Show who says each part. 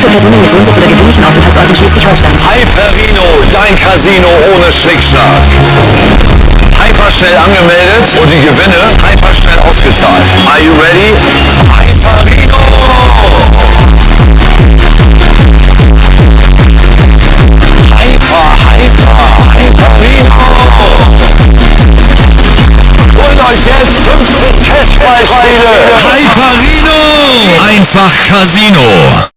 Speaker 1: für Personen mit Wohnsitz oder gewöhnlichen Aufenthaltsort in Schleswig-Holstein.
Speaker 2: Hyperino, dein Casino ohne Schnickschnack. Hyperschnell angemeldet und die Gewinne hyperschnell ausgezahlt. Are you ready? Hyperino! Hyper, hyper, Hyperino! Und euch jetzt 50 Cashbeispiele!
Speaker 3: Hyperino! Einfach Casino.